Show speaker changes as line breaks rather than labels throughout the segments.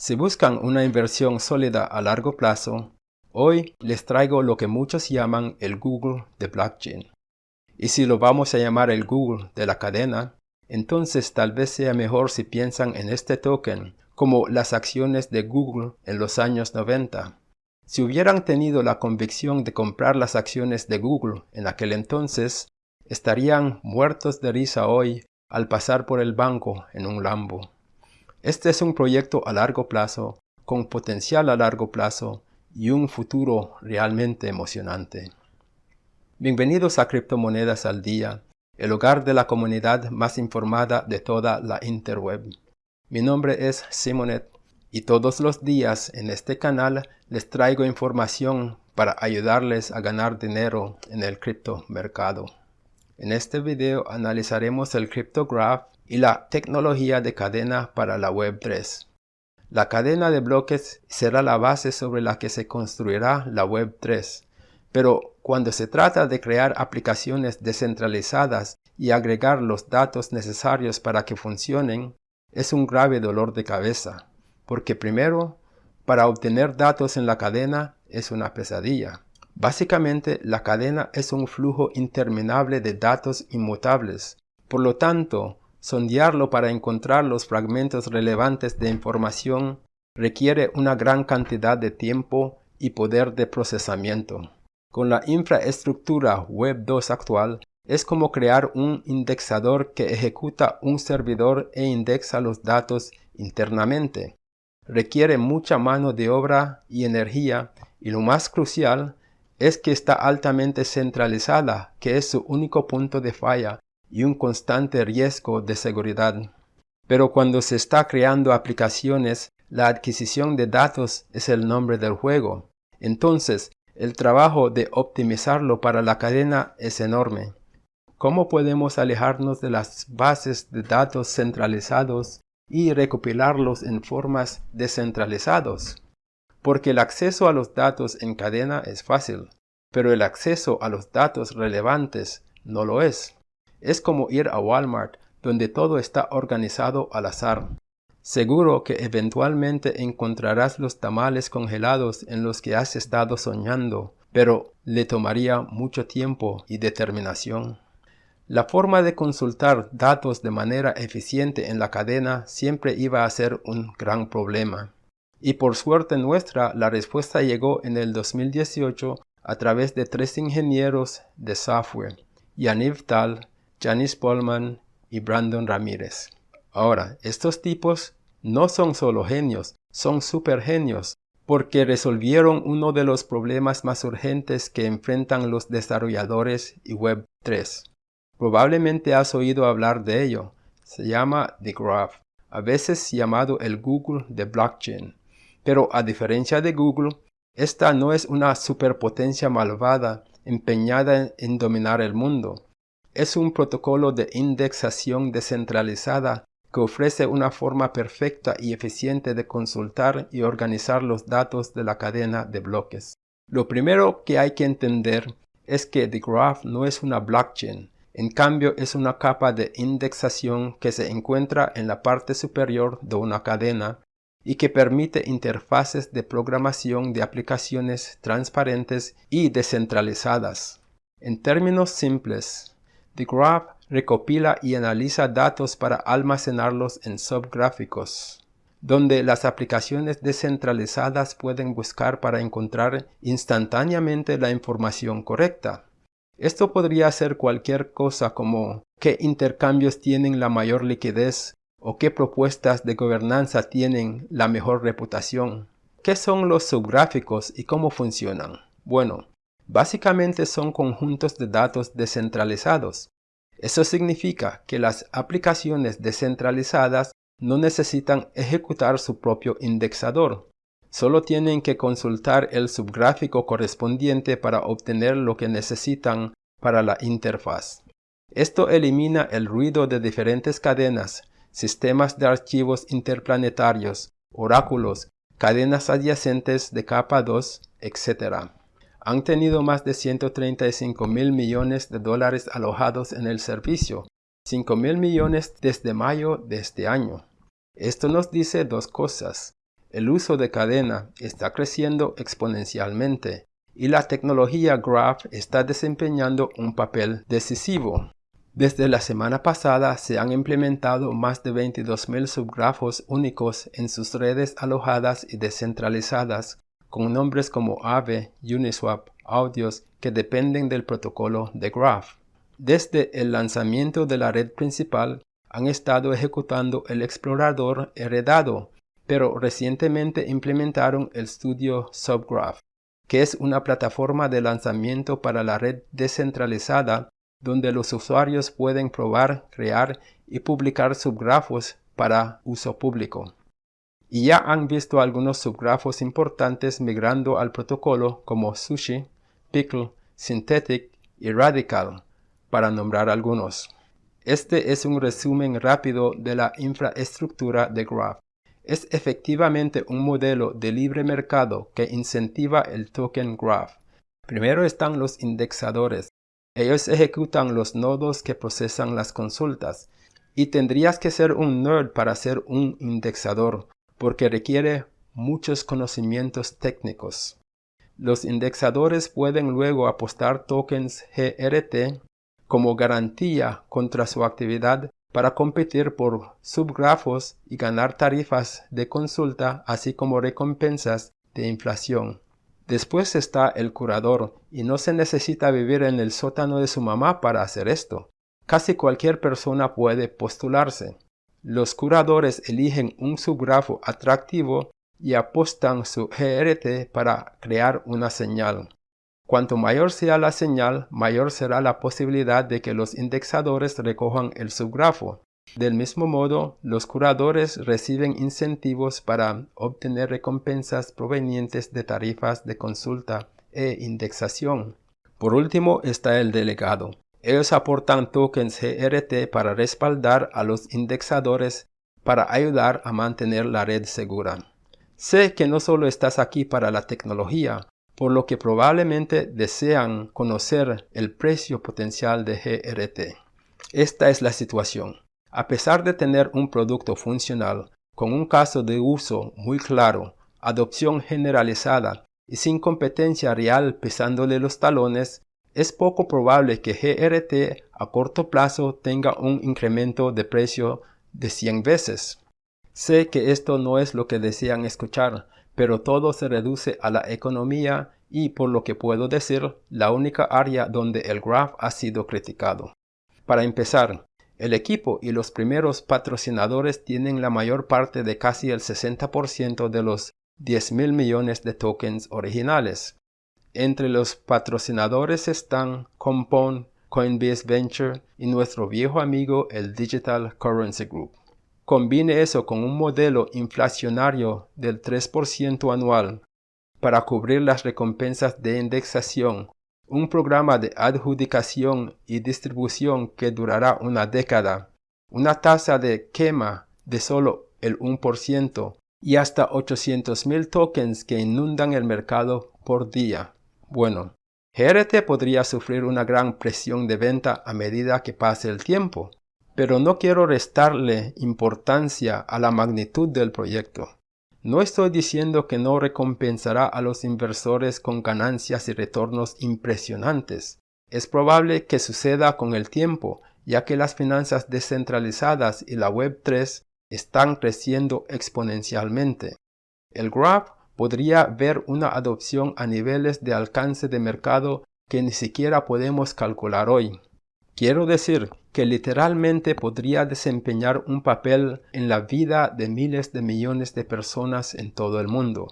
Si buscan una inversión sólida a largo plazo, hoy les traigo lo que muchos llaman el Google de blockchain. Y si lo vamos a llamar el Google de la cadena, entonces tal vez sea mejor si piensan en este token como las acciones de Google en los años 90. Si hubieran tenido la convicción de comprar las acciones de Google en aquel entonces, estarían muertos de risa hoy al pasar por el banco en un Lambo. Este es un proyecto a largo plazo, con potencial a largo plazo y un futuro realmente emocionante. Bienvenidos a Criptomonedas al Día, el hogar de la comunidad más informada de toda la interweb. Mi nombre es Simonet y todos los días en este canal les traigo información para ayudarles a ganar dinero en el criptomercado. En este video analizaremos el CryptoGraph y la tecnología de cadena para la Web3. La cadena de bloques será la base sobre la que se construirá la Web3, pero cuando se trata de crear aplicaciones descentralizadas y agregar los datos necesarios para que funcionen, es un grave dolor de cabeza, porque primero, para obtener datos en la cadena es una pesadilla. Básicamente, la cadena es un flujo interminable de datos inmutables. Por lo tanto, Sondearlo para encontrar los fragmentos relevantes de información requiere una gran cantidad de tiempo y poder de procesamiento. Con la infraestructura Web 2 actual, es como crear un indexador que ejecuta un servidor e indexa los datos internamente. Requiere mucha mano de obra y energía y lo más crucial es que está altamente centralizada, que es su único punto de falla y un constante riesgo de seguridad. Pero cuando se está creando aplicaciones, la adquisición de datos es el nombre del juego. Entonces, el trabajo de optimizarlo para la cadena es enorme. ¿Cómo podemos alejarnos de las bases de datos centralizados y recopilarlos en formas descentralizados? Porque el acceso a los datos en cadena es fácil, pero el acceso a los datos relevantes no lo es. Es como ir a Walmart, donde todo está organizado al azar. Seguro que eventualmente encontrarás los tamales congelados en los que has estado soñando, pero le tomaría mucho tiempo y determinación. La forma de consultar datos de manera eficiente en la cadena siempre iba a ser un gran problema. Y por suerte nuestra, la respuesta llegó en el 2018 a través de tres ingenieros de software, Yaniv Tal, Janice Polman y Brandon Ramírez. Ahora, estos tipos no son solo genios, son super genios, porque resolvieron uno de los problemas más urgentes que enfrentan los desarrolladores y Web3. Probablemente has oído hablar de ello. Se llama The Graph, a veces llamado el Google de blockchain. Pero a diferencia de Google, esta no es una superpotencia malvada empeñada en dominar el mundo es un protocolo de indexación descentralizada que ofrece una forma perfecta y eficiente de consultar y organizar los datos de la cadena de bloques. Lo primero que hay que entender es que The Graph no es una blockchain, en cambio es una capa de indexación que se encuentra en la parte superior de una cadena y que permite interfaces de programación de aplicaciones transparentes y descentralizadas. En términos simples, The Graph recopila y analiza datos para almacenarlos en subgráficos, donde las aplicaciones descentralizadas pueden buscar para encontrar instantáneamente la información correcta. Esto podría ser cualquier cosa como qué intercambios tienen la mayor liquidez o qué propuestas de gobernanza tienen la mejor reputación. ¿Qué son los subgráficos y cómo funcionan? Bueno, Básicamente son conjuntos de datos descentralizados. Eso significa que las aplicaciones descentralizadas no necesitan ejecutar su propio indexador. Solo tienen que consultar el subgráfico correspondiente para obtener lo que necesitan para la interfaz. Esto elimina el ruido de diferentes cadenas, sistemas de archivos interplanetarios, oráculos, cadenas adyacentes de capa 2, etc han tenido más de 135 mil millones de dólares alojados en el servicio, 5 mil millones desde mayo de este año. Esto nos dice dos cosas. el uso de cadena está creciendo exponencialmente y la tecnología Graph está desempeñando un papel decisivo. Desde la semana pasada se han implementado más de 22.000 subgrafos únicos en sus redes alojadas y descentralizadas con nombres como Aave, Uniswap, Audios que dependen del protocolo de Graph. Desde el lanzamiento de la red principal han estado ejecutando el explorador heredado, pero recientemente implementaron el Studio Subgraph, que es una plataforma de lanzamiento para la red descentralizada donde los usuarios pueden probar, crear y publicar subgrafos para uso público. Y ya han visto algunos subgrafos importantes migrando al protocolo como Sushi, Pickle, Synthetic y Radical, para nombrar algunos. Este es un resumen rápido de la infraestructura de Graph. Es efectivamente un modelo de libre mercado que incentiva el token Graph. Primero están los indexadores, ellos ejecutan los nodos que procesan las consultas. Y tendrías que ser un nerd para ser un indexador, porque requiere muchos conocimientos técnicos. Los indexadores pueden luego apostar tokens GRT como garantía contra su actividad para competir por subgrafos y ganar tarifas de consulta así como recompensas de inflación. Después está el curador, y no se necesita vivir en el sótano de su mamá para hacer esto. Casi cualquier persona puede postularse. Los curadores eligen un subgrafo atractivo y apostan su GRT para crear una señal. Cuanto mayor sea la señal, mayor será la posibilidad de que los indexadores recojan el subgrafo. Del mismo modo, los curadores reciben incentivos para obtener recompensas provenientes de tarifas de consulta e indexación. Por último está el delegado. Ellos aportan tokens GRT para respaldar a los indexadores para ayudar a mantener la red segura. Sé que no solo estás aquí para la tecnología, por lo que probablemente desean conocer el precio potencial de GRT. Esta es la situación. A pesar de tener un producto funcional, con un caso de uso muy claro, adopción generalizada y sin competencia real pesándole los talones, es poco probable que GRT a corto plazo tenga un incremento de precio de 100 veces. Sé que esto no es lo que desean escuchar, pero todo se reduce a la economía y por lo que puedo decir, la única área donde el graph ha sido criticado. Para empezar, el equipo y los primeros patrocinadores tienen la mayor parte de casi el 60% de los 10 mil millones de tokens originales. Entre los patrocinadores están Compound, Coinbase Venture y nuestro viejo amigo el Digital Currency Group. Combine eso con un modelo inflacionario del 3% anual para cubrir las recompensas de indexación un programa de adjudicación y distribución que durará una década, una tasa de quema de solo el 1% y hasta 800.000 tokens que inundan el mercado por día. Bueno, GRT podría sufrir una gran presión de venta a medida que pase el tiempo, pero no quiero restarle importancia a la magnitud del proyecto. No estoy diciendo que no recompensará a los inversores con ganancias y retornos impresionantes. Es probable que suceda con el tiempo, ya que las finanzas descentralizadas y la Web3 están creciendo exponencialmente. El Graph podría ver una adopción a niveles de alcance de mercado que ni siquiera podemos calcular hoy. Quiero decir que literalmente podría desempeñar un papel en la vida de miles de millones de personas en todo el mundo.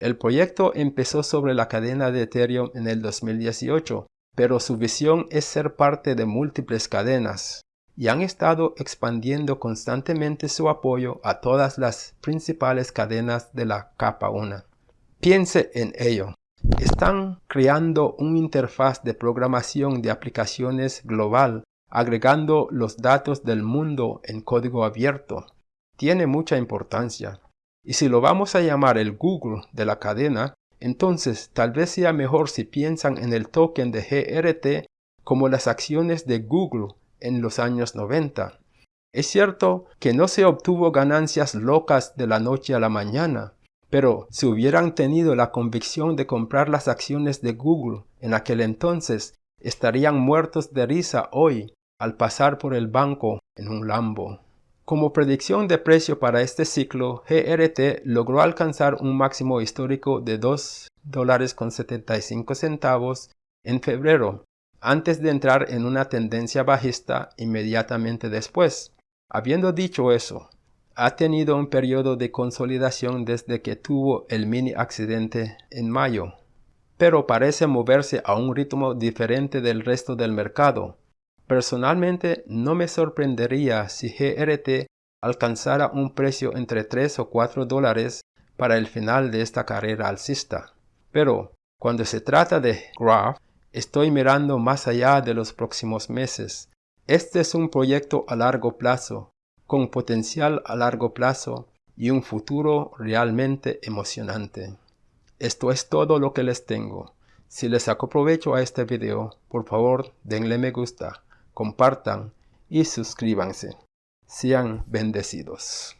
El proyecto empezó sobre la cadena de Ethereum en el 2018, pero su visión es ser parte de múltiples cadenas, y han estado expandiendo constantemente su apoyo a todas las principales cadenas de la capa 1. Piense en ello. Están creando una interfaz de programación de aplicaciones global, agregando los datos del mundo en código abierto. Tiene mucha importancia. Y si lo vamos a llamar el Google de la cadena, entonces tal vez sea mejor si piensan en el token de GRT como las acciones de Google en los años 90. Es cierto que no se obtuvo ganancias locas de la noche a la mañana, Pero si hubieran tenido la convicción de comprar las acciones de Google en aquel entonces, estarían muertos de risa hoy al pasar por el banco en un Lambo. Como predicción de precio para este ciclo, GRT logró alcanzar un máximo histórico de 2 dólares con 75 centavos en febrero, antes de entrar en una tendencia bajista inmediatamente después. Habiendo dicho eso, ha tenido un periodo de consolidación desde que tuvo el mini accidente en mayo, pero parece moverse a un ritmo diferente del resto del mercado. Personalmente no me sorprendería si GRT alcanzara un precio entre 3 o 4 dólares para el final de esta carrera alcista. Pero cuando se trata de Graph, estoy mirando más allá de los próximos meses. Este es un proyecto a largo plazo con potencial a largo plazo y un futuro realmente emocionante. Esto es todo lo que les tengo. Si les sacó provecho a este video, por favor denle me gusta, compartan y suscríbanse. Sean bendecidos.